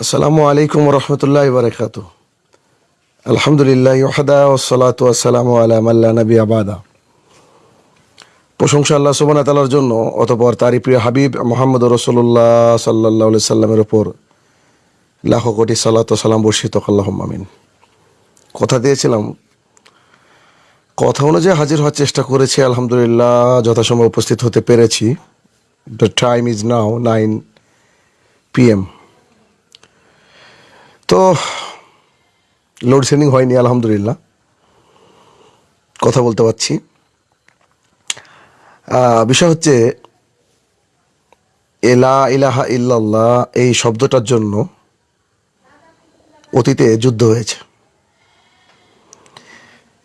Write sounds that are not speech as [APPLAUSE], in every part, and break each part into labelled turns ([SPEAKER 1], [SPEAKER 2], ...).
[SPEAKER 1] আসসালামু আলাইকুম রহমতুল্লাহ আলহামদুলিল্লাহ আবাদা প্রশংসা আল্লাহ সুবান জন্য অতপর তারই প্রিয় হাবিব মোহাম্মদ রসুল্লাহ সাল্লাহ সাল্লামের ওপর লাখো কোটি সালাম বর্ষিত কথা দিয়েছিলাম কথা অনুযায়ী হাজির হওয়ার চেষ্টা করেছি, আলহামদুলিল্লাহ যথাসময় উপস্থিত হতে পেরেছি। The time is now nine PM তো লোডশেডিং হয়নি, আলহামদুলিল্লাহ। কথা বলতে পারছি। বিষয় হচ্ছে এলা ইলাহা ইল্লাল্লাহ, এই শব্দটার জন্য অতীতে যুদ্ধ হয়েছে।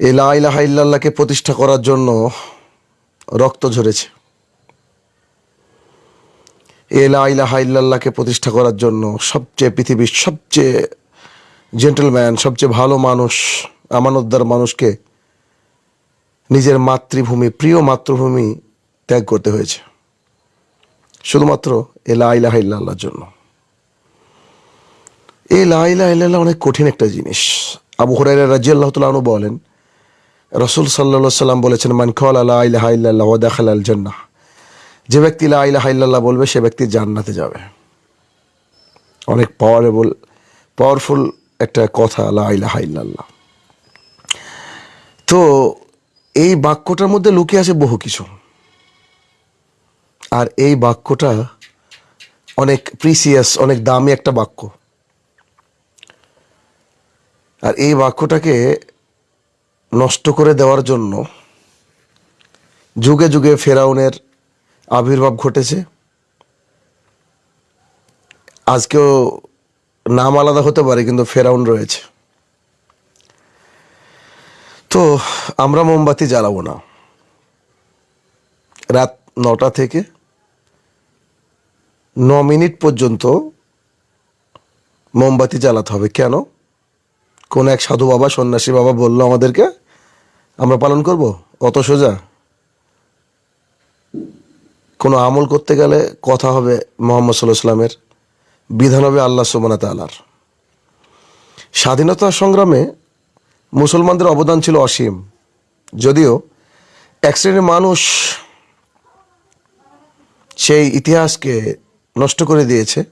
[SPEAKER 1] ইলাহা ইল্লাল্লাহকে প্রতিষ্ঠা করার জন্য রক্ত ঝরেছে। এলা ইলাহা ইল্লাল্লাহকে প্রতিষ্ঠা করার জন্য সবচেয়ে পৃথিবীর সবচেয়ে জেন্টলম্যান সবচেয়ে ভালো মানুষ, আমানতদার মানুষকে নিজের মাতৃভূমি, প্রিয় মাতৃভূমি ত্যাগ করতে হয়েছে। শুধুমাত্র এ লাইলাহ ইল্লাল্লাহর জন্য। এই লাইলাহ ইল্লাল্লাহ অনেক কঠিন একটা জিনিস। আবু হুরাইরা রাজি আল্লাহ তালু বলেন রসুল সাল্লা সাল্লাম বলেছেন, মান কল আল্লাহ ইলাহা ইল্লাল্লাহ ওয়া দাখাল আল জান্নাহ। যে ব্যক্তি লা ইলাহা ইল্লাল্লাহ বলবে, সে ব্যক্তি জান্নাতে যাবে। অনেক পাওয়ারেবল পাওয়ারফুল একটা কথা, লা ইলাহা ইল্লাল্লাহ। তো এই বাক্যটার মধ্যে লুকিয়ে আছে বহু কিছু। আর এই বাক্যটা অনেক প্রিসিয়াস অনেক দামি একটা বাক্য। আর এই বাক্যটাকে নষ্ট করে দেওয়ার জন্য যুগে যুগে ফেরাউনের আবির্ভাব ঘটেছে। আজকেও নাম আলাদা হতে পারে, কিন্তু ফেরাউন রয়েছে। তো আমরা মোমবাতি জ্বালাবো না। রাত নটা থেকে ন মিনিট পর্যন্ত মোমবাতি জ্বালাতে হবে। কেন? কোন এক সাধু বাবা, সন্ন্যাসী বাবা বলল আমাদেরকে, আমরা পালন করব? অত সোজা? কোনো আমল করতে গেলে কথা হবে মোহাম্মদ সাল্লাহ সাল্লামের বিধান হবে আল্লাহ সুবানা তালার স্বাধীনতা সংগ্রামে মুসলমানদের অবদান ছিল অসীম। যদিও এক শ্রেণির মানুষ সেই ইতিহাসকে নষ্ট করে দিয়েছে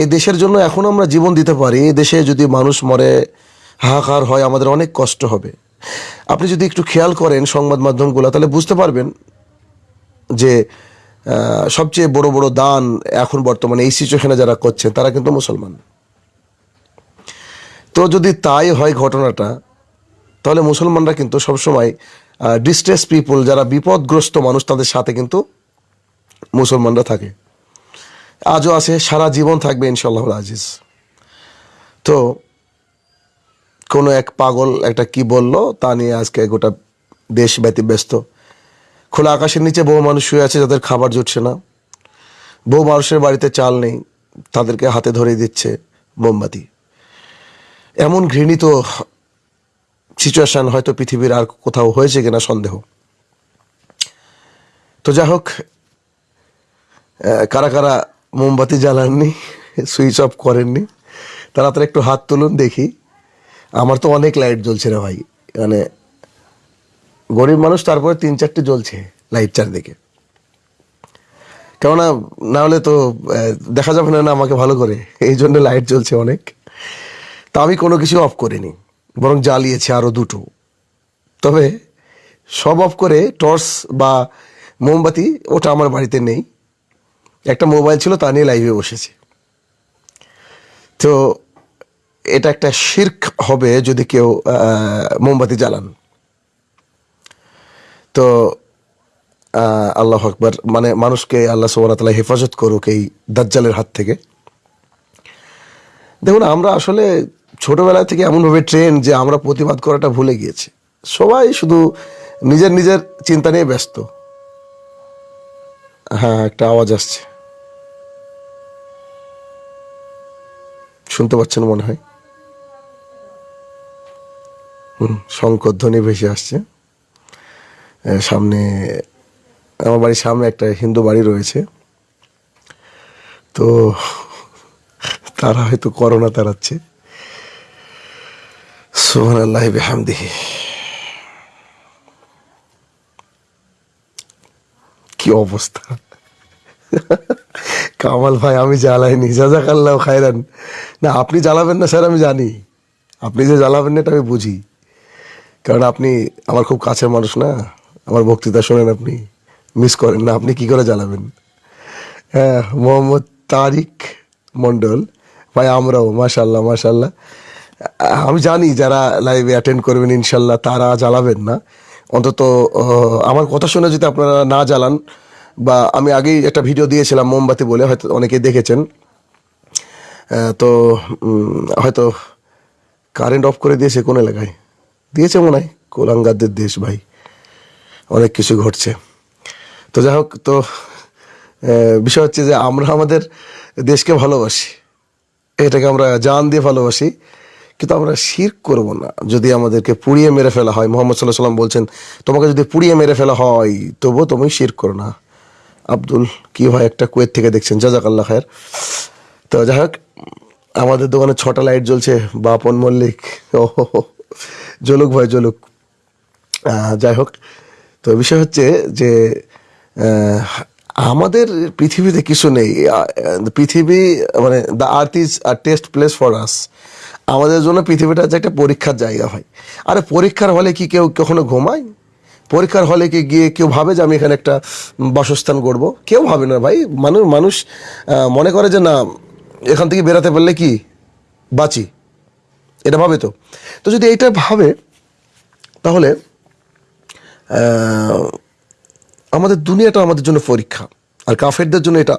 [SPEAKER 1] এই দেশের জন্য এখন আমরা জীবন দিতে পারি। এই দেশে যদি মানুষ মরে, হাহাকার হয়, আমাদের অনেক কষ্ট হবে। আপনি যদি একটু খেয়াল করেন সংবাদ মাধ্যমগুলো, তাহলে বুঝতে পারবেন যে সবচেয়ে বড় বড় দান এখন বর্তমানে এই সিচুয়েশনে যারা করছে তারা কিন্তু মুসলমান। তো যদি তাই হয় ঘটনাটা, তাহলে মুসলমানরা কিন্তু সবসময় ডিস্ট্রেস পিপল যারা বিপদগ্রস্ত মানুষ, তাদের সাথে কিন্তু মুসলমানরা থাকে। আজও আছে, সারা জীবন থাকবে ইনশাল্লাহ আজিজ। তো কোনো এক পাগল একটা কি বলল, তা নিয়ে আজকে গোটা দেশ ব্যতিব্যস্ত। খোলা আকাশের নিচে বহু মানুষ শুয়ে আছে, যাদের খাবার জুটছে না। বহু মানুষের বাড়িতে চাল নেই, তাদেরকে হাতে ধরে দিচ্ছে মোমবাতি। এমন ঘৃণিত সিচুয়েশন হয়তো পৃথিবীর আর কোথাও হয়েছে কিনা সন্দেহ। তো যাই হোক কারা কারা মোমবাতি জ্বালাননি সুইচ অফ করেননি। তারা একটু হাত তুলুন, দেখি। আমার তো অনেক লাইট জ্বলছে রে ভাই। মানে গরিব মানুষ তারপরে তিন চারটে জ্বলছে লাইট চারদিকে। কেননা, না হলে তো দেখা যাবে না আমাকে ভালো করে। এই জন্য লাইট জ্বলছে অনেক। তা আমি কোনো কিছু অফ করিনি, বরং জ্বালিয়েছি আরও দুটো। তবে সব অফ করে টর্চ বা মোমবাতি, ওটা আমার বাড়িতে নেই। একটা মোবাইল ছিল, তা নিয়ে লাইভে বসেছি। তো এটা একটা শির্ক হবে যদি কেউ মোমবাতি জ্বালান। তো আল্লাহ আকবর মানে মানুষকে আল্লাহ সুবাহতাল্লাহ হেফাজত করুক এই দাজ্জালের হাত থেকে। দেখুন, আমরা আসলে ছোটবেলা থেকে এমনভাবে ট্রেন যে আমরা প্রতিবাদ করাটা ভুলে গিয়েছি। সবাই শুধু নিজের নিজের চিন্তা নিয়ে ব্যস্ত। হ্যাঁ একটা আওয়াজ আসছে। শুনতে পাচ্ছেন মনে হয়। হুম, শঙ্কর ধ্বনি ভেসে আসছে। সামনে, আমার বাড়ির সামনে একটা হিন্দু বাড়ি রয়েছে। তো তারা হয়তো করোনা তাড়াচ্ছে। সোহান আল্লাহ বেহামদিহি। কি অবস্থা? কামাল ভাই, আমি জ্বালাইনি। জাজাক আল্লাহ খায়রান। না, আপনি জ্বালাবেন না স্যার, আমি জানি। আপনি যে জ্বালাবেন না এটা আমি বুঝি। কারণ আপনি আমার খুব কাছের মানুষ না। আমার বক্তৃতা শোনেন আপনি। মিস করেন না, আপনি কি করে জ্বালাবেন? হ্যাঁ মোহাম্মদ তারিক মণ্ডল। ভাই, আমরাও মাশাল্লাহ মাশাল্লাহ আমি জানি যারা লাইভে অ্যাটেন্ড করবেন ইনশাল্লাহ তারা জ্বালাবেন না। অন্তত আমার কথা শুনে যদি আপনারা না জ্বালান বা আমি আগেই একটা ভিডিও দিয়েছিলাম মোমবাতি বলে, হয়তো অনেকেই দেখেছেন। তো হয়তো কারেন্ট অফ করে দিয়েছে কোন এলাকায়? দিয়েছে মনে হয়, কোলাঙ্গারদের দেশ ভাই। অনেক কিছু ঘটছে। তো যাই হোক, তো বিষয় হচ্ছে যে আমরা আমাদের দেশকে ভালোবাসি। এটাকে আমরা জান দিয়ে ভালোবাসি। কিন্তু আমরা শির করব না। যদি আমাদেরকে পুড়িয়ে মেরে ফেলা হয়, মোহাম্মদ সাল্লাহ সাল্লাম বলছেন, তোমাকে যদি পুড়িয়ে মেরে ফেলা হয়, তবুও তুমি শির করো না। আব্দুল কি ভাই একটা কুয়েত থেকে দেখছেন জাজাক আল্লাহ খায়ের। তো যাই হোক আমাদের দোকানে ছটা লাইট জ্বলছে বাপন মল্লিক ও। জ্বলুক ভাই জ্বলুক। আহ, যাই হোক তো বিষয় হচ্ছে যে আমাদের পৃথিবীতে কিছু নেই। পৃথিবী মানে the earth is a test place for us আমাদের জন্য পৃথিবীটা যে একটা পরীক্ষার জায়গা হয় আরে পরীক্ষার হলে কি কেউ কখনো ঘুমায়? পরীক্ষার হলে কি গিয়ে কেউ ভাবে যে আমি এখানে একটা বাসস্থান গড়বো? কেউ ভাবে না ভাই। মানুষ মানুষ মনে করে যে না, এখান থেকে বেরাতে পারলে কি? বাঁচি। এটা ভাবে তো। তো যদি এইটা ভাবে, তাহলে আমাদের দুনিয়াটা আমাদের জন্য পরীক্ষা। আর কাফেরদের জন্য এটা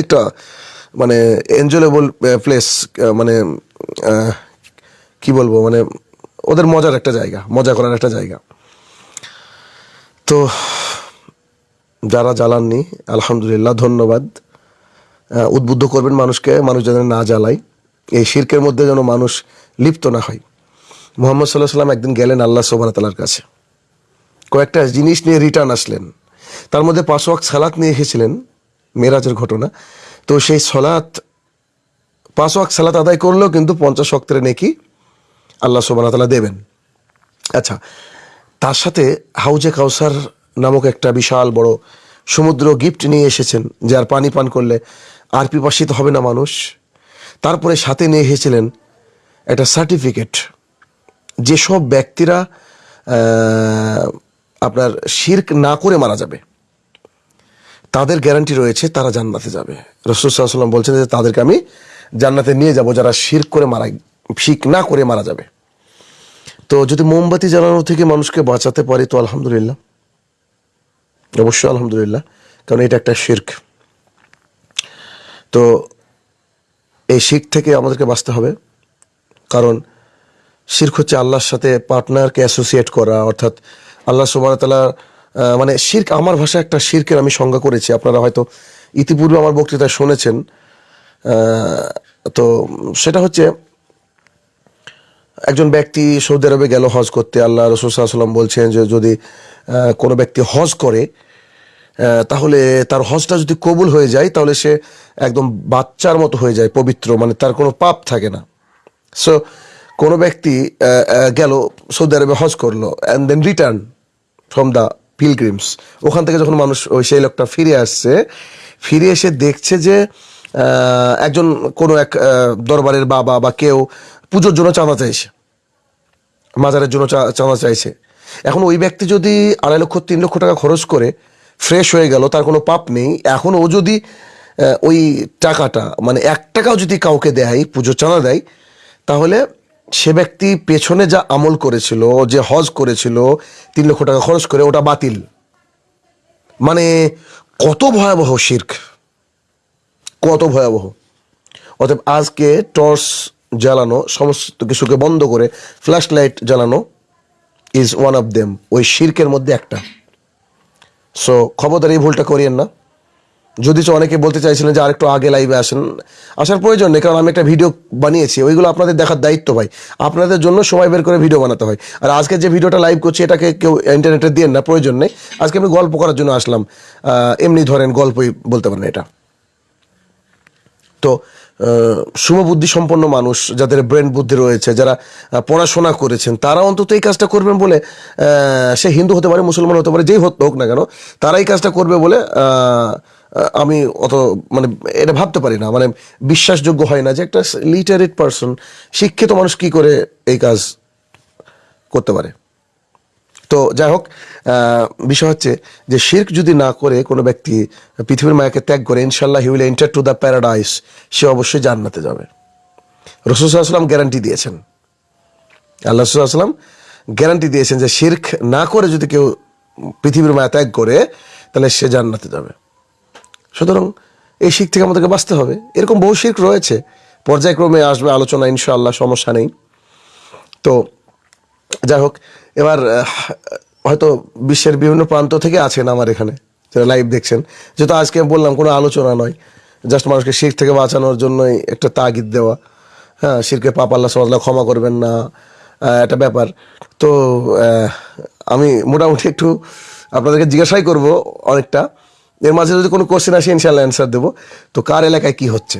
[SPEAKER 1] একটা মানে এনজয়েবল প্লেস মানে কি বলব? মানে ওদের মজার একটা জায়গা, মজা করার একটা জায়গা। তো যারা জ্বালাননি, আলহামদুলিল্লাহ, ধন্যবাদ। উদ্বুদ্ধ করবেন মানুষকে, মানুষ যেন না জ্বালায়। এই শির্কের মধ্যে যেন মানুষ লিপ্ত না হয়। মোহাম্মদ সাল্লাহ সাল্লাম একদিন গেলেন আল্লাহ সোবান তালার কাছে। কয়েকটা জিনিস নিয়ে রিটার্ন আসলেন। তার মধ্যে পাঁচ ওয়াক্ত সালাত নিয়ে এসেছিলেন, মেরাজের ঘটনা। তো সেই সলাৎ পাঁচ ওয়াক্ত সালাত আদায় করলেও কিন্তু পঞ্চাশ ওয়াক্তের নেকি আল্লাহ সোবান তালা দেবেন। আচ্ছা তার সাথে হাউজে কাউসার নামক একটা বিশাল বড় সমুদ্র গিফট নিয়ে এসেছেন, যার পানি পান করলে আর পিপাসিত হবে না মানুষ। তারপরে সাথে নিয়ে এসেছিলেন একটা সার্টিফিকেট। যেসব ব্যক্তিরা আপনার শির্ক না করে মারা যাবে, তাদের গ্যারান্টি রয়েছে তারা জান্নাতে যাবে। রসুল সাল্লাম বলছেন যে তাদেরকে আমি জান্নাতে নিয়ে যাব যারা শির্ক করে মারা, শির্ক না করে মারা যাবে। তো যদি মোমবাতি জ্বালানো থেকে মানুষকে বাঁচাতে পারি, তো আলহামদুলিল্লাহ। অবশ্যই আলহামদুলিল্লাহ, কারণ এটা একটা শির্ক। তো এই শির্ক থেকে আমাদেরকে বাঁচতে হবে, কারণ শির্ক হচ্ছে আল্লাহর সাথে পার্টনারকে অ্যাসোসিয়েট করা, অর্থাৎ আল্লাহ সুবাহতাল্লাহ মানে শির্ক আমার ভাষায় একটা শির্কের আমি সংজ্ঞা করেছি, আপনারা হয়তো ইতিপূর্বে আমার বক্তৃতায় শুনেছেন। তো সেটা হচ্ছে একজন ব্যক্তি সৌদি আরবে গেল হজ করতে, আল্লাহ রসুল সাল্লাম বলছেন যে যদি কোনো ব্যক্তি হজ করে তাহলে তার হজটা যদি কবুল হয়ে যায়, তাহলে সে একদম বাচ্চার মতো হয়ে যায়, পবিত্র মানে তার কোনো পাপ থাকে না। সো কোনো ব্যক্তি গেল সৌদি আরবে হজ করল and then return from the pilgrims ওখান থেকে যখন মানুষ ওই সেই লোকটা ফিরে আসছে, ফিরে এসে দেখছে যে একজন কোনো এক দরবারের বাবা বা কেউ পুজোর জন্য চাঁদা চাইছে, মাজারের জন্য চাঁদা চাইছে। এখন ওই ব্যক্তি যদি আড়াই লক্ষ, তিন লক্ষ টাকা খরচ করে ফ্রেশ হয়ে গেল, তার কোনো পাপ নেই, এখন ও যদি ওই টাকাটা মানে এক টাকাও যদি কাউকে দেয় পুজো চাঁদা দেয়, তাহলে সে ব্যক্তি পেছনে যা আমল করেছিল, যে হজ করেছিল, তিন লক্ষ টাকা খরচ করে, ওটা বাতিল। মানে কত ভয়াবহ শির্ক। কত ভয়াবহ। অতএব আজকে টর্চ জ্বালানো, সমস্ত কিছুকে বন্ধ করে ফ্ল্যাশ লাইট জ্বালানো ইজ ওয়ান অফ দেম ওই শির্কের মধ্যে একটা। সো খবরদার, এই ভুলটা করিয়েন না। যদি অনেকে বলতে চাইছিলেন যে আরেকটু আগে লাইভে আসেন, আসার প্রয়োজন নেই, কারণ আমি একটা ভিডিও বানিয়েছি, ওইগুলো আপনাদের দেখার দায়িত্ব ভাই। আপনাদের জন্য সময় বের করে ভিডিও বানাতে হয়। আর আজকে যে ভিডিওটা লাইভ করছি, এটাকে কেউ ইন্টারনেটে দিয়ে না, প্রয়োজন নেই। আজকে আমি গল্প করার জন্য আসলাম। এমনি ধরেন গল্পই বলতে পারেন এটা। তো শুভবুদ্ধি সম্পন্ন মানুষ যাদের ব্রেন বুদ্ধি রয়েছে, যারা পড়াশোনা করেছেন, তারা অন্তত এই কাজটা করবেন বলে সে হিন্দু হতে পারে, মুসলমান হতে পারে, যেই হোক না কেন, তারা এই কাজটা করবে বলে আমি অত মানে এটা ভাবতে পারি না। মানে বিশ্বাসযোগ্য হয় না যে একটা লিটারেট পারসন শিক্ষিত মানুষ কি করে এই কাজ করতে পারে। তো যাই হোক বিষয় হচ্ছে যে শির্ক যদি না করে কোনো ব্যক্তি পৃথিবীর মায়াকে ত্যাগ করে ইনশাল্লাহ he will enter to the paradise সে অবশ্যই জান্নাতে যাবে। রসুলাম গ্যারান্টি দিয়েছেন। আল্লাহ রসুলাম গ্যারান্টি দিয়েছেন যে শির্ক না করে যদি কেউ পৃথিবীর মায়া ত্যাগ করে, তাহলে সে জান্নাতে যাবে। সুতরাং এই শিখ থেকে আমাদেরকে বাঁচতে হবে। এরকম বহু শির্ক রয়েছে। পর্যায়ক্রমে আসবে আলোচনা, ইনশাআল্লাহ সমস্যা নেই। তো যাই হোক এবার হয়তো বিশ্বের বিভিন্ন প্রান্ত থেকে আছেন আমার এখানে, যারা লাইভ দেখছেন। যেহেতু আজকে বললাম, কোনো আলোচনা নয়। জাস্ট মানুষকে শির থেকে বাঁচানোর জন্যই একটা তাগিদ দেওয়া। হ্যাঁ শিরকে পাপ আল্লাহ সমাজলা ক্ষমা করবেন না একটা ব্যাপার। তো আমি মোটামুটি একটু আপনাদেরকে জিজ্ঞাসাই করব অনেকটা। এর মাঝে যদি কোনো কোশ্চেন আসে ইনশাল্লাহ অ্যান্সার দেবো। তো, কার এলাকায় কি হচ্ছে?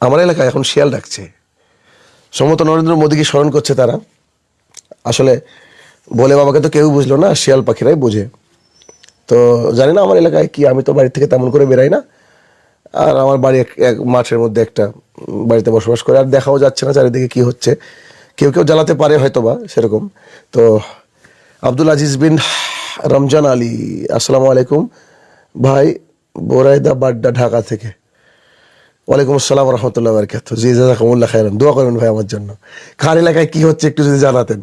[SPEAKER 1] আমার এলাকায় এখন শিয়াল ডাকছে। সম্ভবত নরেন্দ্র মোদীকে স্মরণ করছে তারা। আসলে বলে বাবাকে তো কেউ বুঝলো না, শিয়াল পাখিরাই বোঝে। তো জানি না আমার এলাকায় কি, আমি তো বাড়ি থেকে তেমন করে বেরাই না। আর আমার বাড়ি এক- এক মাঠের মধ্যে একটা বাড়িতে বসবাস করে, আর দেখাও যাচ্ছে না চারিদিকে কি হচ্ছে। কেউ কেউ জ্বালাতে পারে হয়তো বা সেরকম। তো আব্দুল আজিজ বিন রমজান আলী, আসসালামু আলাইকুম। ভাই, বোরাইদা বাড্ডা ঢাকা থেকে। ওয়ালাইকুম আসসালাম রহমতুল্লাহ বারকাত জি, জাজাকুমুল্লাহ খাইরাম দোয়া করবেন ভাই আমার জন্য। খার এলাকায় কী হচ্ছে একটু যদি জানাতেন।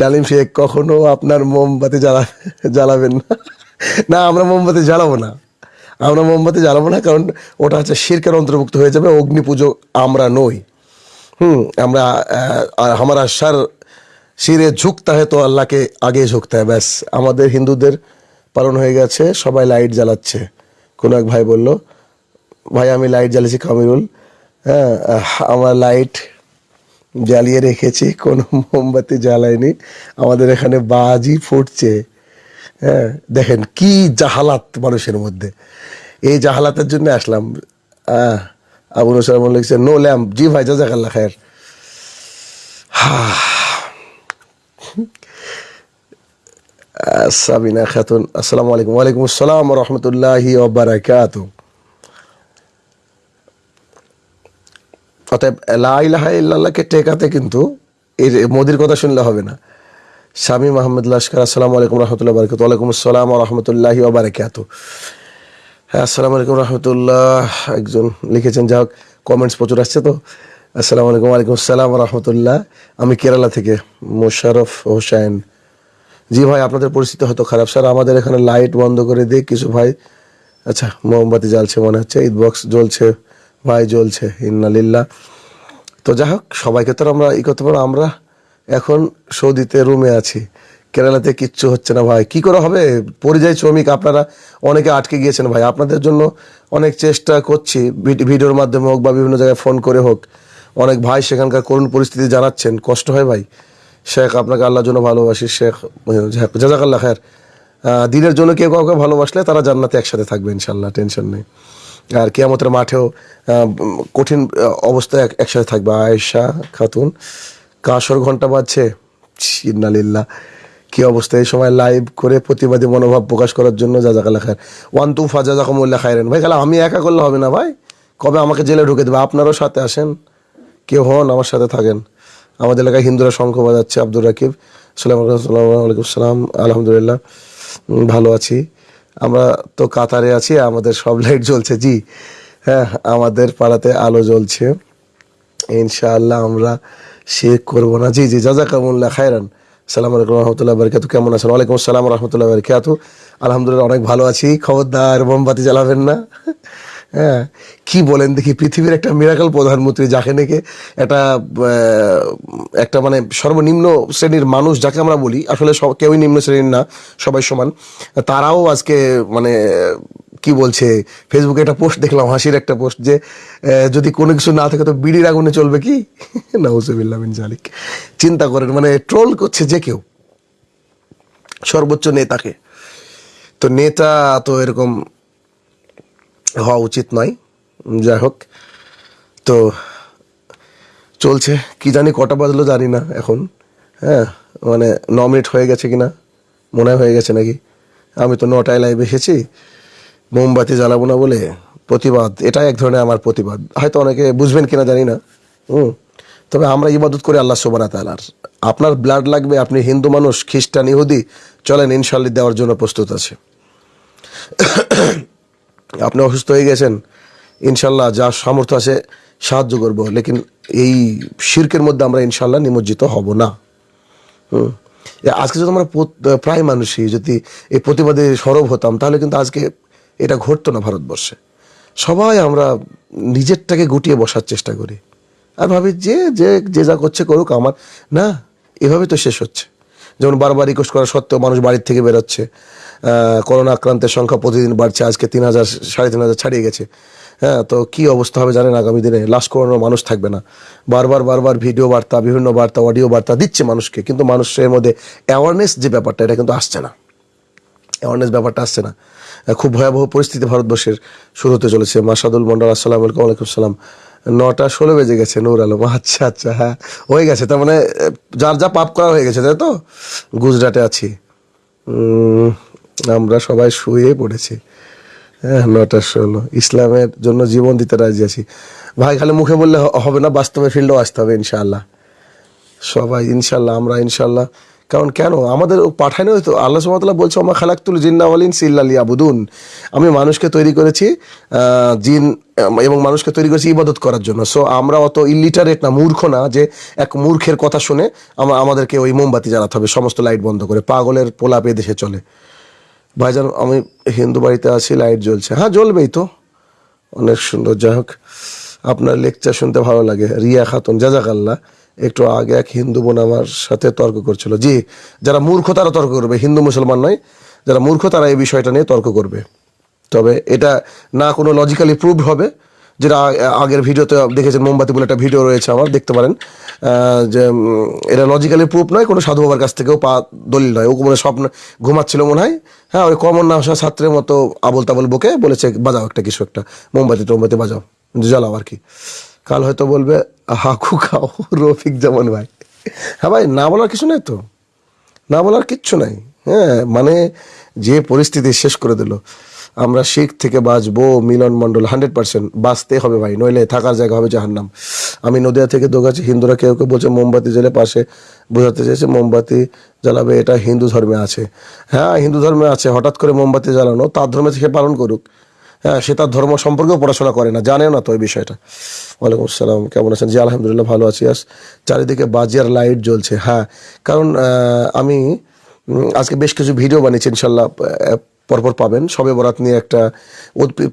[SPEAKER 1] ডালিম শেখ, কখনো আপনার মোমবাতি জ্বালা, জ্বালাবেন না? না, আমরা মোমবাতি জ্বালাবো না। আমরা মোমবাতি জ্বালাবো না, কারণ ওটা হচ্ছে শিরকের অন্তর্ভুক্ত হয়ে যাবে, অগ্নি পুজো আমরা নই। হুম, আমরা আমার সার শিরে ঝুঁকতে হয় তো আল্লাহকে আগে ঝুঁকতে হয় ব্যাস। আমাদের হিন্দুদের পালন হয়ে গেছে, সবাই লাইট জ্বালাচ্ছে। কোনো এক ভাই বলল ভাই আমি লাইট জ্বালিয়েছি কামিরুল হ্যাঁ আমার লাইট জ্বালিয়ে রেখেছি কোনো মোমবাতি জ্বালায়নি। আমাদের এখানে বাজি ফুটছে। হ্যাঁ দেখেন কি জাহালাত মানুষের মধ্যে। এই জাহালাতের জন্য আসলাম। আহ, আবু নসর লিখছে নো ল্যাম্প জি ভাই জাজাকাল্লা খায়ের। সাবিনা খাতুন আসসালামু আলাইকুম। ওয়ালাইকুম আসসালাম রহমতুল্লাহি ওবারাকাত অতএব লা ইলাহা ইল্লাল্লাহকে টেকাতে কিন্তু এর মোদির কথা শুনলে হবে না। স্বামী মাহমুদ লস্কর আসসালামু আলাইকুম রহমতুল্লাহ বারকাত ওয়ালাইকুম আসসালাম রহমতুল্লাহি ওবারাকাত হ্যাঁ আসসালামু আলাইকুম রহমতুল্লাহ। একজন লিখেছেন যা হোক কমেন্টস প্রচুর আসছে তো। আসসালামু আলাইকুম ওয়ালাইকুম আসসালাম রহমতুল্লাহ। আমি কেরালা থেকে মোশারফ হোসেন। জি ভাই, আপনাদের পরিস্থিতি হয়তো খারাপ। স্যার, আমাদের এখানে লাইট বন্ধ করে দিয়ে কিছু ভাই। আচ্ছা মোমবাতি জ্বালছে মনে হচ্ছে ঈদ বক্স জ্বলছে। ভাই জ্বলছে, ইন্নালিল্লাহ। তো যাই হোক, সবাইকে তো আমরা ই করতে পারব আমরা এখন সৌদিতে, রুমে আছি। কেরালাতে কিচ্ছু হচ্ছে না ভাই। কি করে হবে? পরিযায়ী শ্রমিক আপনারা, অনেকে আটকে গিয়েছেন ভাই। আপনাদের জন্য অনেক চেষ্টা করছি, ভিড- ভিডিওর মাধ্যমে হোক বা বিভিন্ন জায়গায় ফোন করে হোক। অনেক ভাই সেখানকার করুণ পরিস্থিতি জানাচ্ছেন, কষ্ট হয় ভাই। শেখ, আপনাকে আল্লাহর জন্য ভালোবাসি, শেখ জাজাকাল্লাহ খায়ের। দিনের জন্য কেউ কাউকে ভালোবাসলে তারা জান্নাতে একসাথে থাকবে ইনশাল্লাহ টেনশন নেই। আর কেয়ামতের মাঠেও কঠিন অবস্থায় এক- একসাথে থাকবে। আয়েশা খাতুন, কাসর ঘণ্টা বাজছে। ইন্নালিল্লাহ, কি অবস্থা। এই সময় লাইভ করে প্রতিবাদী মনোভাব প্রকাশ করার জন্য যা জাজাকাল্লাহ খায়ের। One two ফাজা জাকমুল্লাহ খায়রেন। ভাই, খালা, আমি একা করলে হবে না ভাই? কবে আমাকে জেলে ঢুকে দেবে? আপনারও সাথে আসেন? কেউ হন আমার সাথে থাকেন। আমাদের এলাকায় হিন্দুরা শঙ্খ বাজাচ্ছে। আব্দুর রাকিব, সালাম সালাম আলহামদুলিল্লাহ। ভালো আছি। আমরা তো কাতারে আছি, আমাদের সব লাইট জ্বলছে। জি হ্যাঁ আমাদের পাড়াতে আলো জ্বলছে। ইনশাআল্লাহ আমরা শেখ করব না। জি জি, জাজাকামুল্লাহ খায়রান। সালাম আলাইকুম রহমতুল্লাহ বারকাত। কেমন আছেন? ওয়ালাইকুম আসসালাম রহমতুল্লাহ বারকাত। আলহামদুলিল্লাহ, অনেক ভালো আছি। খবরদার, মোমবাতি জ্বালাবেন না। হ্যাঁ কি বলেন দেখি, পৃথিবীর একটা মিরাকল প্রধানমন্ত্রী যাকে নাকি একটা একটা মানে সর্বনিম্ন শ্রেণির মানুষ যাকে আমরা বলি, আসলে সব, কেউই নিম্ন শ্রেণির না, সবাই সমান, তারাও আজকে মানে কি বলছে ফেসবুকে একটা পোস্ট দেখলাম, হাসির একটা পোস্ট যে যদি কোনো কিছু না থাকে তো বিড়ির আগুনে চলবে কি? [LAUGHS] নাউজুবিল্লাহ মিন জালিক চিন্তা করেন মানে ট্রোল করছে যে কেউ, সর্বোচ্চ নেতাকে। তো নেতা তো এরকম হওয়া উচিত নয়। যাই হোক। তো চলছে। কি জানি কটা বাজলো জানি না এখন। হ্যাঁ মানে ন মিনিট হয়ে গেছে কি না মনে হয় গেছে নাকি। আমি তো নটায় লাইভ এসেছি। মোমবাতি জ্বালাবো না বলে প্রতিবাদ, এটাই এক ধরনের আমার প্রতিবাদ। হয়তো অনেকে বুঝবেন কিনা জানি না। হুম, তবে আমরা ইবাদত করি আল্লাহ সোবানা তালার আপনার ব্লাড লাগবে, আপনি হিন্দু মানুষ, খ্রিস্টান, ইহুদি, চলেন ইনশাল্লি দেওয়ার জন্য প্রস্তুত আছে। আপনি অসুস্থ হয়ে গেছেন, ইনশাল্লাহ যা সামর্থ্য আছে সাহায্য করব। লেকিন এই শির্কের মধ্যে আমরা ইনশাল্লাহ নিমজ্জিত হব না। হুম। আজকে যদি আমরা প্রায় মানুষই যদি এই প্রতিবাদে সরব হতাম, তাহলে কিন্তু আজকে এটা ঘটতো না ভারতবর্ষে। সবাই আমরা নিজেরটাকে গুটিয়ে বসার চেষ্টা করি। আর ভাবি যে যে যে যা করছে করুক আমার, না, এভাবে তো শেষ হচ্ছে। যেমন বারবার রিকোয়েস্ট করা সত্ত্বেও মানুষ বাড়ির থেকে বেরোচ্ছে। করোনা আক্রান্তের সংখ্যা প্রতিদিন বাড়ছে। আজকে তিন হাজার, সাড়ে তিন হাজার ছাড়িয়ে গেছে। হ্যাঁ তো কি অবস্থা হবে জানেন আগামী দিনে? লাশ করানোর মানুষ থাকবে না। বারবার বারবার ভিডিও বার্তা, বিভিন্ন বার্তা, অডিও বার্তা দিচ্ছে মানুষকে। কিন্তু মানুষের মধ্যে অ্যাওয়ারনেস যে ব্যাপারটা, এটা কিন্তু আসছে না। অ্যাওয়ারনেস ব্যাপারটা আসছে না। খুব ভয়াবহ পরিস্থিতি ভারতবর্ষের শুরু হতে চলেছে। মাসাদুল মন্ডল, আসসালাম আলাইকুম, ওয়ালাইকুম সালাম নটা ষোলো বেজে গেছে, নূর আলম। আচ্ছা আচ্ছা হ্যাঁ হয়ে গেছে। তার মানে যার যা পাপ করা হয়ে গেছে, তাই তো? গুজরাটে আছি। আমরা সবাই শুয়ে পড়েছি। হ্যাঁ নটা ষোলো। ইসলামের জন্য জীবন দিতে রাজি আছি। ভাই, খালি মুখে বললে হবে না, বাস্তবে ফিল্ডেও আসতে হবে, ইনশাআল্লাহ। সবাই ইনশাল্লাহ আমরা ইনশাল্লাহ কারণ কেন? আমাদের পাঠানো তো আল্লাহ সুমতলা বলছে আমার খালাক্তুল জিন্নাওয়ালিন সিল্লালি আবুদুন আমি মানুষকে তৈরি করেছি জিন এবং মানুষকে তৈরি করেছি ইবাদত করার জন্য। সো আমরা অত ইলিটারেট না, মূর্খ না যে এক মূর্খের কথা শুনে আমা- আমাদেরকে ওই মোমবাতি জ্বালাতে হবে, সমস্ত লাইট বন্ধ করে। পাগলের পোলাপ দেশে চলে। ভাইজান, আমি হিন্দু বাড়িতে আছি লাইট জ্বলছে। হ্যাঁ জ্বলবেই তো। অনেক সুন্দর। যাই হোক, আপনার লেকচার শুনতে ভালো লাগে। রিয়া খাতুন, জাজাকাল্লা। একটু আগে এক হিন্দু বোন আমার সাথে তর্ক করছিল। জি, যারা মূর্খ তারা তর্ক করবে, হিন্দু মুসলমান নয়। যারা মূর্খ তারা এই বিষয়টা নিয়ে তর্ক করবে। তবে এটা না কোনো লজিক্যালি প্রুভ হবে। যেটা আগের ভিডিওতে দেখেছেন, মোমবাতি বলে একটা ভিডিও রয়েছে আমার, দেখতে পারেন। যে এটা লজিক্যালি প্রুফ নয়, কোনো সাধু বাবার কাছ থেকেও পা দলিল নয়। ও মনে স্বপ্ন, ঘুমাচ্ছিল মনে হয় হ্যাঁ ওই কমন না আসা ছাত্রের মতো আবল তাবল বকে বলেছে, বাজাও একটা কিছু একটা, মোমবাতি টোমবাতি বাজাও জ্বালাও আর কি। কাল হয়তো বলবে, হাকু খাও, রফিক যেমন ভাই। হ্যাঁ ভাই, না বলার কিছু নেই তো। না বলার কিচ্ছু নাই। হ্যাঁ মানে যে পরিস্থিতি শেষ করে দিল। আমরা শিখ থেকে বাঁচবো, মিলন মণ্ডল হান্ড্রেড পার্সেন্ট বাঁচতে হবে ভাই, নইলে থাকার জায়গা হবে জাহান্নাম। আমি নদিয়া থেকে দোগাছি, হিন্দুরা কেউ কেউ বলছে মোমবাতি জ্বেলে পাশে বোঝাতে চাইছে মোমবাতি জ্বালাবে, এটা হিন্দু ধর্মে আছে। হ্যাঁ হিন্দু ধর্মে আছে, হঠাৎ করে মোমবাতি জ্বালানো, তার ধর্মে থেকে পালন করুক। হ্যাঁ সে তার ধর্ম সম্পর্কেও পড়াশোনা করে না জানেও না তো এই বিষয়টা। ওয়ালাইকুম আসসালাম, কেমন আছেন? জি, আলহামদুলিল্লাহ, ভালো আছি। আস, চারিদিকে বাজিয়ার লাইট জ্বলছে হ্যাঁ। কারণ আমি আজকে বেশ কিছু ভিডিও বানিয়েছি, ইনশাল্লাহ পরপর পাবেন। সবে বরাত নিয়ে একটা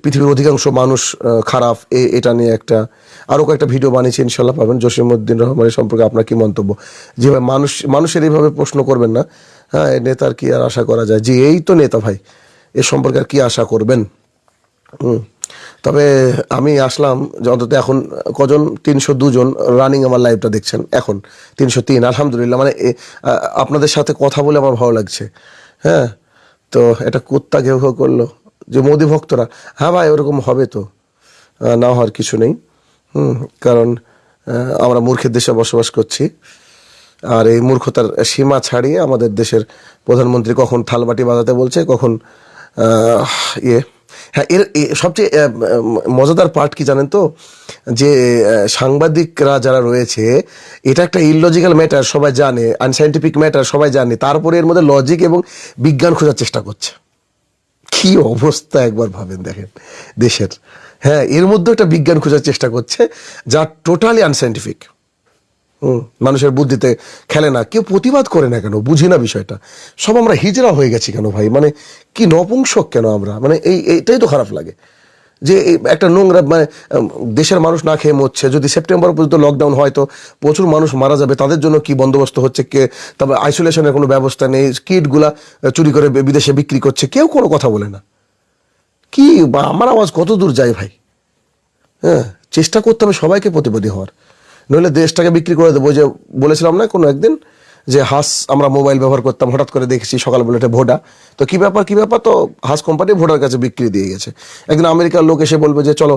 [SPEAKER 1] পৃথিবীর অধিকাংশ মানুষ খারাপ, এ- এটা নিয়ে একটা আরও কয়েকটা ভিডিও বানিয়েছি ইনশাল্লাহ পাবেন। জসিমউদ্দিন রহমানের সম্পর্কে আপনার কি মন্তব্য? যেভাবে মানুষ, মানুষের এইভাবে প্রশ্ন করবেন না। হ্যাঁ নেতার কি আর আশা করা যায়? যে এই তো নেতা ভাই, এ সম্পর্কে আর কি আশা করবেন? হুম। তবে আমি আসলাম অন্তত এখন কজন? তিনশো দুজন রানিং আমার লাইভটা দেখছেন, এখন তিনশো তিন, আলহামদুলিল্লাহ। মানে আপনাদের সাথে কথা বলে আমার ভালো লাগছে। হ্যাঁ তো এটা কুত্তা ঘেউ ঘেউ করল। যে মোদি ভক্তরা হ্যাঁ ভাই, ওরকম হবে তো। না হওয়ার কিছু নেই। হুম, কারণ আমরা মূর্খের দেশে বসবাস করছি। আর এই মূর্খতার সীমা ছাড়িয়ে আমাদের দেশের প্রধানমন্ত্রী কখন থালবাটি বাজাতে বলছে, কখন ইয়ে হ্যাঁ এর সবচেয়ে মজাদার পার্ট কি জানেন তো? যে সাংবাদিকরা যারা রয়েছে, এটা একটা ইললজিক্যাল ম্যাটার সবাই জানে আনসাইন্টিফিক ম্যাটার সবাই জানে। তারপরে এর মধ্যে লজিক এবং বিজ্ঞান খোঁজার চেষ্টা করছে। কি অবস্থা একবার ভাবেন দেখেন, দেশের। হ্যাঁ এর মধ্যে একটা বিজ্ঞান খোঁজার চেষ্টা করছে, যা টোটালি আনসাইন্টিফিক মানুষের বুদ্ধিতে খেলে না, কেউ প্রতিবাদ করে না কেন? বুঝি না বিষয়টা। সব আমরা হিজড়া হয়ে গেছি কেন ভাই? মানে কি নপুংসক কেন আমরা? মানে এই, এইটাই তো খারাপ লাগে। যে একটা নোংরা মানে দেশের মানুষ না খেয়ে মরছে, যদি সেপ্টেম্বর পর্যন্ত লকডাউন হয় তো প্রচুর মানুষ মারা যাবে, তাদের জন্য কি বন্দোবস্ত হচ্ছে? কে, তারপর আইসোলেশনের কোনো ব্যবস্থা নেই কিটগুলা চুরি করে বিদেশে বিক্রি করছে, কেউ কোনো কথা বলে না। কি আমার আওয়াজ কত দূর যায় ভাই? হ্যাঁ চেষ্টা করতে হবে সবাইকে প্রতিবাদী হওয়ার। নইলে দেশটাকে বিক্রি করে দেবো যে বলেছিলাম না কোনো একদিন, যে হাস আমরা মোবাইল ব্যবহার করতাম, হঠাৎ করে দেখেছি সকালবেলা এটা ভোডা। তো কি ব্যাপার কি ব্যাপার? তো হাস কোম্পানি ভোডার কাছে বিক্রি দিয়ে গেছে। একদিন আমেরিকার লোক এসে বলবে যে, চলো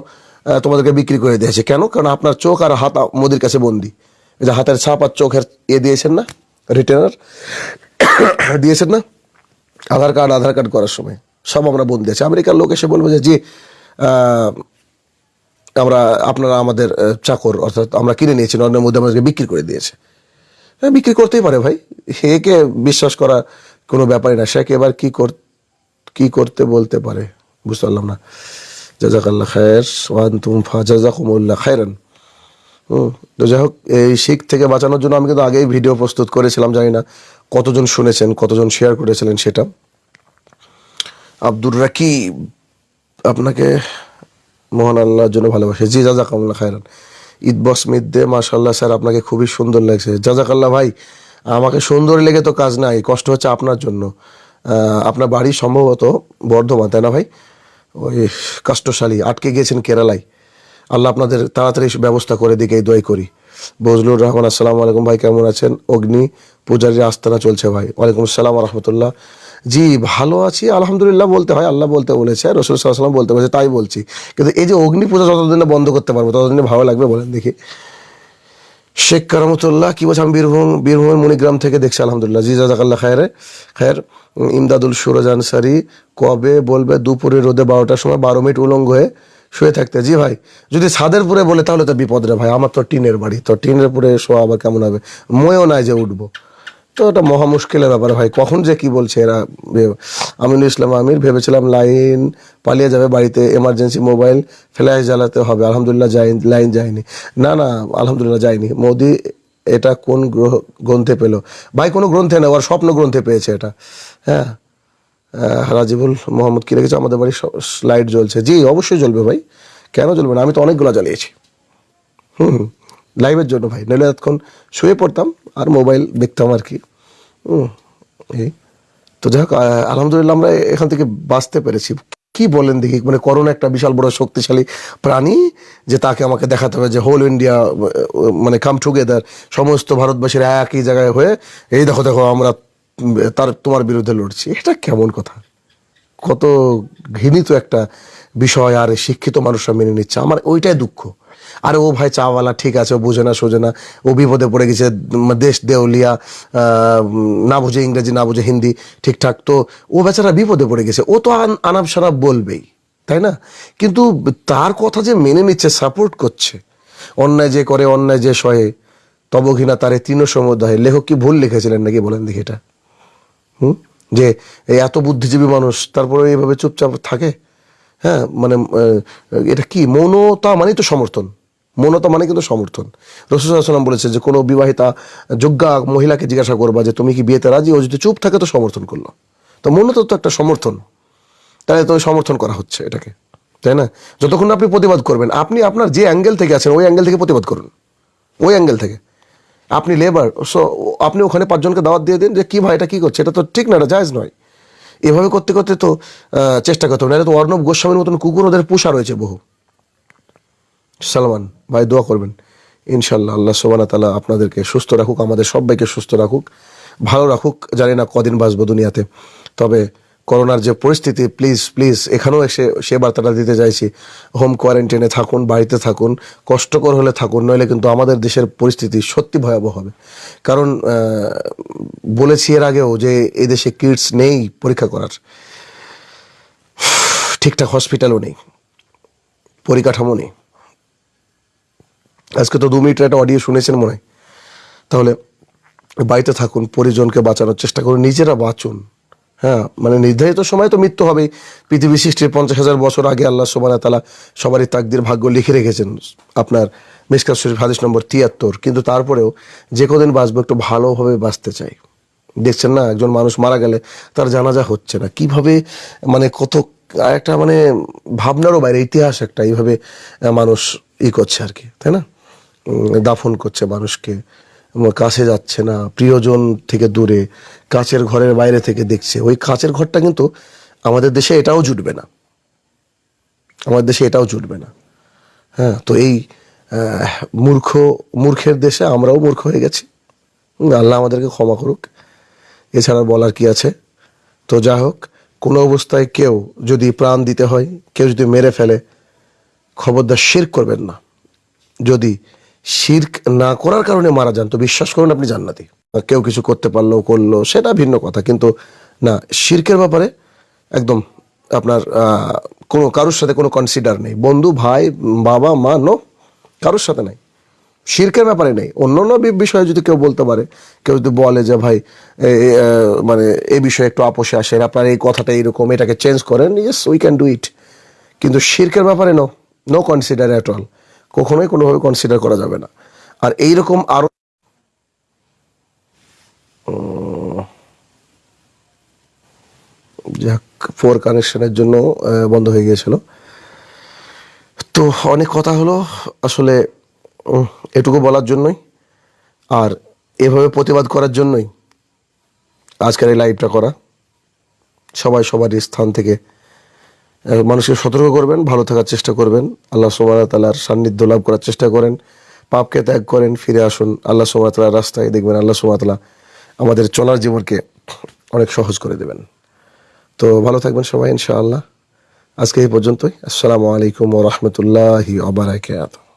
[SPEAKER 1] তোমাদেরকে বিক্রি করে দিয়েছে। কেন? কারণ আপনার চোখ আর হাত মোদির কাছে বন্দি। যে হাতের ছাপ আর চোখের এ দিয়েছেন না রিটেনার [COUGHS] দিয়েছেন না? আধার কার্ড আধার কার্ড করার সময়। সব আমরা বন্দি আছি। আমেরিকার লোক এসে বলবে যে আমরা, আপনারা আমাদের চাকর, অর্থাৎ আমরা কিনে নিয়েছি, নরেন্দ্র মোদী আমাদেরকে বিক্রি করে দিয়েছে। হ্যাঁ বিক্রি করতেই পারে ভাই। একে বিশ্বাস করা কোনো ব্যাপারই না, সে এবার কি কর, কি করতে বলতে পারে, বুঝতে পারলাম না। জাজাকাল্লাহ খায়ের ওয়ান তুম ফা জাজাকুমুল্লাহ খায়রান। হুম, তো যাই হোক, এই শিখ থেকে বাঁচানোর জন্য আমি কিন্তু আগেই ভিডিও প্রস্তুত করেছিলাম, জানি না কতজন শুনেছেন, কতজন শেয়ার করেছিলেন সেটা। আব্দুর রাকিব, আপনাকে মহান আল্লাহর জন্য ভালোবাসে। জি, জাজাকাল্লাহ খায়রান। ঈদ বসমিদ দে মাশাল্লাহ স্যার, আপনাকে খুবই সুন্দর লাগছে। জাজাকাল্লাহ ভাই, আমাকে সুন্দর লেগে তো কাজ নাই, কষ্ট হচ্ছে আপনার জন্য। আপনার বাড়ি সম্ভবত বর্ধমান, তাই না ভাই? ওই কাষ্টশালী, আটকে গিয়েছেন কেরালায়। আল্লাহ আপনাদের তাড়াতাড়ি ব্যবস্থা করে দিকে, এই দোয়াই করি। বজলুর রহমান, আসসালামু আলাইকুম ভাই, কেমন আছেন? অগ্নি পূজারীর আস্তানা চলছে ভাই। ওয়ালাইকুম আসসালাম রহমতুল্লাহ। জি, ভালো আছি, আলহামদুলিল্লাহ বলতে হয়, আল্লাহ বলতে বলেছে, রসুল সাল্লাম বলতে বলেছে, তাই বলছি। কিন্তু এই যে অগ্নি পূজা যতদিন বন্ধ করতে পারব ততদিনে ভালো লাগবে বলেন দেখি। শেখ কারামতুল্লাহ, কি বলছে আমি বীরভূম, বীরভূমের মণিগ্রাম থেকে দেখছি, আলহামদুলিল্লাহ। জি জাজাকাল্লাহ খায়ের। খায়ের, ইমদাদুল সুরজ আনসারি কবে বলবে? দুপুরে রোদে বারোটার সময় বারো মিনিট উলঙ্গ হয়ে শুয়ে থাকতে। জি ভাই, যদি ছাদের পুরে বলে, তাহলে তো বিপদ রে ভাই, আমার তো টিনের বাড়ি, তো টিনের পুরে শোয়া আবার কেমন হবে? ময়ও নাই যে উঠবো। তো এটা মহা মুশকিলের ব্যাপার ভাই কখন যে কি বলছে এরা আমিনুল ইসলাম আমির ভেবেছিলাম লাইন পালিয়ে যাবে বাড়িতে এমার্জেন্সি মোবাইল ফ্ল্যাশ জ্বালাতে হবে। আলহামদুলিল্লাহ যাই লাইন যায়নি। না না, আলহামদুলিল্লাহ যায়নি। মোদি এটা কোন গ্রহ গ্রন্থে পেল? ভাই, কোনো গ্রন্থে না, ওর স্বপ্ন গ্রন্থে পেয়েছে এটা। হ্যাঁ? রাজিবুল মোহাম্মদ কি রেখেছে আমাদের বাড়ির লাইট জ্বলছে। জি, অবশ্যই জ্বলবে ভাই। কেন জ্বলবে না? আমি তো অনেকগুলো জ্বালিয়েছি। হুম। লাইভের জন্য ভাই। নইলে এতক্ষণ শুয়ে পড়তাম, আর মোবাইল দেখতাম আর কি। তো যাই হোক আলহামদুলিল্লাহ আমরা এখান থেকে বাঁচতে পেরেছি। কি বলেন দেখি মানে করোনা একটা বিশাল বড় শক্তিশালী প্রাণী যে তাকে আমাকে দেখাতে হবে যে হোল ইন্ডিয়া মানে কাম টুগেদার সমস্ত ভারতবাসীর একই জায়গায় হয়ে, এই দেখো দেখো, আমরা তার, তোমার বিরুদ্ধে লড়ছি। এটা কেমন কথা? কত ঘৃণিত একটা বিষয় আর শিক্ষিত মানুষরা মেনে নিচ্ছে। আমার ওইটাই দুঃখ। আরে ও ভাই চাওয়ালা, ঠিক আছে, ও বোঝে না, সোজে না। ও বিপদে পড়ে গেছে দেশ দেউলিয়া না বুঝে ইংরেজি, না বুঝে হিন্দি, ঠিকঠাক। তো ও বেচারা বিপদে পড়ে গেছে। ও তো আন- আনাপ সানাপ বলবেই, তাই না? কিন্তু তার কথা যে মেনে নিচ্ছে, সাপোর্ট করছে, অন্যায় যে করে, অন্যায় যে সহে তব ঘৃণা তারে তৃণ সমুদায়। লেখক কি ভুল লিখেছিলেন নাকি বলেন দেখি এটা? হুম? যে এত বুদ্ধিজীবী মানুষ তারপরে এইভাবে চুপচাপ থাকে? হ্যাঁ মানে এটা কি, মৌনতা মানেই তো সমর্থন। মৌনতা মানে কিন্তু সমর্থন। রসুলাম বলেছে যে, কোনো বিবাহিতা যোগ্যা মহিলাকে জিজ্ঞাসা করবা যে, তুমি কি বিয়েতে রাজি? ও যদি চুপ থাকে তো সমর্থন করল। তো মৌনতা তো একটা সমর্থন। তাহলে তো সমর্থন করা হচ্ছে এটাকে। তাই না? যতক্ষণ না আপনি প্রতিবাদ করবেন, আপনি আপনার যে অ্যাঙ্গেল থেকে আছেন, ওই অ্যাঙ্গেল থেকে প্রতিবাদ করুন। ওই অ্যাঙ্গেল থেকে। আপনি লেবার, সো আপনি ওখানে পাঁচজনকে দাওয়াত দিয়ে দিন যে, কী ভাই, এটা কী করছে? এটা তো ঠিক না, এটা জায়জ নয়। এভাবে করতে করতে তো চেষ্টা করতে হবে। নাহলে তো অর্ণব গোস্বামীর মতন কুকুর ওদের পোষা রয়েছে বহু। সালমান, ভাই, দোয়া করবেন। ইনশাল্লাহ আল্লাহ সোবানা তালা আপনাদেরকে সুস্থ রাখুক, আমাদের সবাইকে সুস্থ রাখুক, ভালো রাখুক, জানি না কদিন বাঁচবো দুনিয়াতে। তবে করোনার যে পরিস্থিতি প্লিজ প্লিজ এখানেও এসে সে বার্তাটা দিতে চাইছি হোম কোয়ারেন্টাইনে থাকুন, বাড়িতে থাকুন, কষ্টকর হলে থাকুন, নইলে কিন্তু আমাদের দেশের পরিস্থিতি সত্যি ভয়াবহ হবে। কারণ বলেছি এর আগেও যে এদেশে কিটস নেই পরীক্ষা করার। [SIGHS] ঠিকঠাক হসপিটালও নেই, পরিকাঠামো নেই। আজকে তো দু মিনিটের একটা অডিও শুনেছেন মনে হয়। তাহলে বাড়িতে থাকুন, পরিজনকে বাঁচানোর চেষ্টা করুন, নিজেরা বাঁচুন। হ্যাঁ মানে নির্ধারিত সময় তো মৃত্যু হবেই। পৃথিবী সৃষ্টির পঞ্চাশ হাজার বছর আগে আল্লাহ সোবানা তালা সবারই তাকদির ভাগ্য লিখে রেখেছেন আপনার মিসকাত শরীফ হাদিস নম্বর তিয়াত্তর। কিন্তু তারপরেও যে কদিন বাঁচবো একটু ভালোভাবে বাঁচতে চাই। দেখছেন না, একজন মানুষ মারা গেলে তার জানাজা হচ্ছে না। কীভাবে মানে কত, একটা মানে ভাবনারও বাইরে, ইতিহাস একটা, এইভাবে মানুষ ই করছে আর কি, তাই না? দাফন করছে মানুষকে। কাছে যাচ্ছে না, প্রিয়জন থেকে দূরে কাছের ঘরের বাইরে থেকে দেখছে। ওই কাছের ঘরটা কিন্তু আমাদের দেশে এটাও জুটবে না। আমাদের দেশে এটাও জুটবে না। হ্যাঁ তো এই মূর্খ, মূর্খের দেশে আমরাও মূর্খ হয়ে গেছি। আল্লাহ আমাদেরকে ক্ষমা করুক। এছাড়া বলার কি আছে? তো যা হোক, কোনো অবস্থায় কেউ যদি প্রাণ দিতে হয়, কেউ যদি মেরে ফেলে, খবরদার শির করবেন না। যদি শির্ক না করার কারণে মারা যান। তো বিশ্বাস করুন আপনি জান্নাতি। কেউ কিছু করতে পারল করল সেটা ভিন্ন কথা। কিন্তু না শির্কের ব্যাপারে একদম আপনার কোনো কারোর সাথে কোনো কনসিডার নেই। বন্ধু ভাই বাবা মা নো কারোর সাথে নাই। শির্কের ব্যাপারে নেই। অন্য অন্য বিষয়ে যদি কেউ বলতে পারে কেউ যদি বলে যে ভাই এ- এ, মানে এই বিষয়ে একটু আপোষে আসেন আপনার এই কথাটা এইরকম এটাকে চেঞ্জ করেন yes we can do it কিন্তু শির্কের ব্যাপারে no no consider at all কখনোই কোনোভাবে কনসিডার করা যাবে না। আর এইরকম আরও যাক ফোর কানেকশনের জন্য বন্ধ হয়ে গিয়েছিল। তো অনেক কথা হলো। আসলে এটুকু বলার জন্যই। আর এভাবে প্রতিবাদ করার জন্যই আজকের এই লাইভটা করা। সবাই সবার স্থান থেকে মানুষকে সতর্ক করবেন, ভালো থাকার চেষ্টা করবেন। আল্লাহ সোমার তালার সান্নিধ্য লাভ করার চেষ্টা করেন। পাপকে ত্যাগ করেন, ফিরে আসুন। আল্লাহ সোমার তালার রাস্তায় দেখবেন, আল্লাহ সোমাতলা তালা আমাদের চলার জীবনকে অনেক সহজ করে দেবেন। তো ভালো থাকবেন সবাই, ইনশাআল্লাহ। আজকে এই পর্যন্তই। আসসালামু আলাইকুম ওরহমতুল্লাহি আবরাকাত